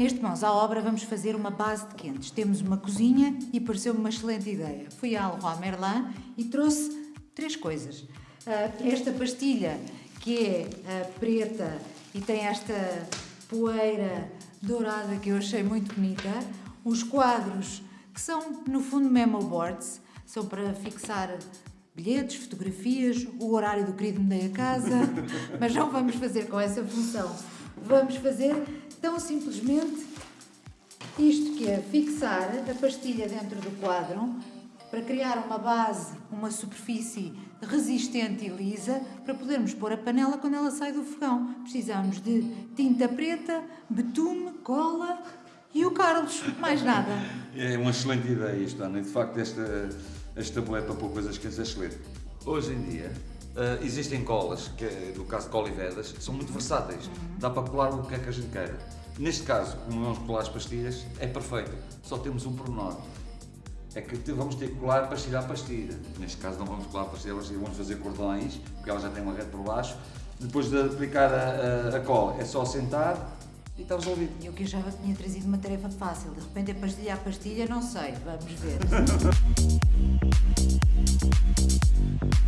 Neste Mãos à Obra vamos fazer uma base de quentes. Temos uma cozinha e pareceu-me uma excelente ideia. Fui à Leroy Merlin e trouxe três coisas. Ah, esta pastilha, que é ah, preta e tem esta poeira dourada que eu achei muito bonita. Os quadros, que são no fundo memo boards, são para fixar bilhetes, fotografias, o horário do querido me dei a casa, mas não vamos fazer com essa função. Vamos fazer tão simplesmente isto que é fixar a pastilha dentro do quadro para criar uma base, uma superfície resistente e lisa para podermos pôr a panela quando ela sai do fogão. Precisamos de tinta preta, betume, cola e o Carlos, mais nada. É uma excelente ideia isto, Ana. De facto, esta, este tabuleiro para pôr coisas quentes é excelente. Hoje em dia uh, existem colas, que no caso de cola e vedas, que são muito versáteis. Dá para colar o que é que a gente queira. Neste caso, como vamos colar as pastilhas, é perfeito. Só temos um pormenor. É que vamos ter que colar pastilha a pastilha. Neste caso não vamos colar pastilha a pastilha, vamos fazer cordões, porque ela já tem uma rede por baixo. Depois de aplicar a, a, a cola, é só sentar e está resolvido. Eu que achava que tinha trazido uma tarefa fácil. De repente é pastilha a pastilha, não sei. Vamos ver.